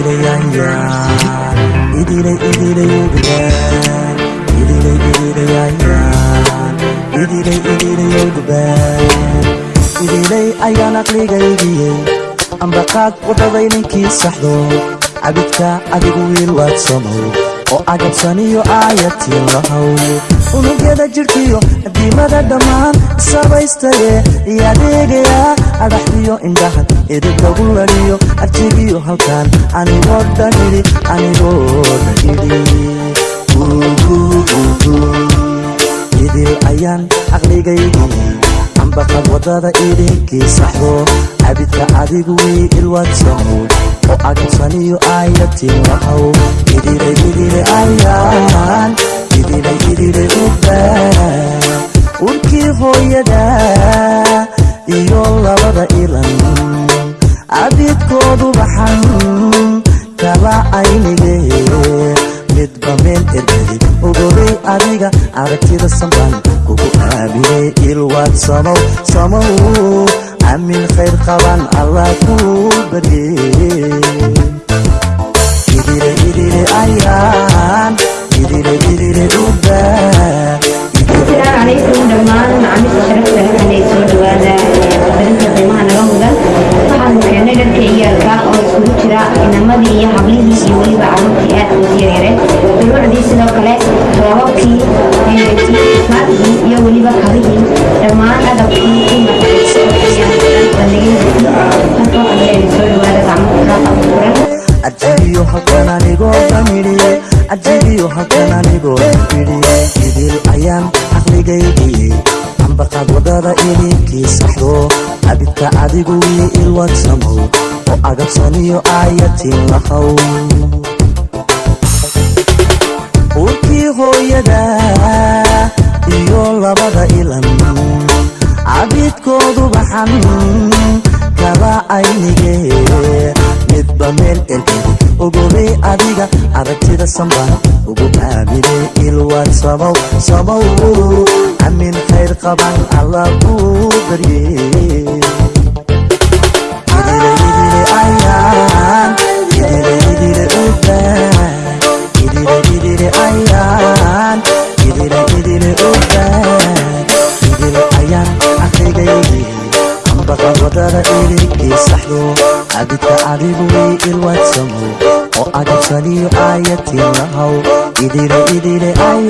idile idileyaya idile idileyogubaan idile idileyayaan idile idileyogubaan idiley ayaan aqligaygiyey ambaqaad wadaday ninkii saxdo cabidka adigu wiil waad somow oo agabsaniyo aayatiin lahow unugyada jidhkiyo adiimada dhammaan sabaystaye iyo adeegayaa adhaxdiyo indhaha edib lagu ladhiyo arjigiyo halkaan anigoo dhanidhi anigoo dhanidhi idil ayaan aqligaygii ambaqad waddada idinkii saxdo cabidka adigu wiil waad somow oo agabsaniyo aayatiin lahow idile idile ayaan idile idile ubaan urkii hooyada iyo labada ilan. Cabidkoodu baxan kala aynige. Midba meel ergadi ogobay adiga aragtida sambaan kugu aaminay ilwaad samow samow amin khayr qaban allah kuu barye. Idile idile ayaan idile idile ubaa ajibiyo halkan anigoo dhamidhiye ajibiyo halkan anigoo dhamidhiye idil ayaan aqligaygii ambaqaad waddada idinkii saxdo cabidka adigu wii ilwad samow oo agabsaniyo aayatiin lahow urkii hooyada iyo labada ilan cabidkoodu baxan kala aynige midba meel adiga sambaan ugu aaminay ilwaad samow samow amin khayr qaban allah kuu barye idile idile ayaan. Idile idile ubaan idile idile ayaan. Idile idile ubaan idile ayaan. Aqligaygii ambaqad waddada idinkii saxdo. Cabidka adigu way ilwaad samow oo agabsaniyo aayatiin lahow idile idile ayaan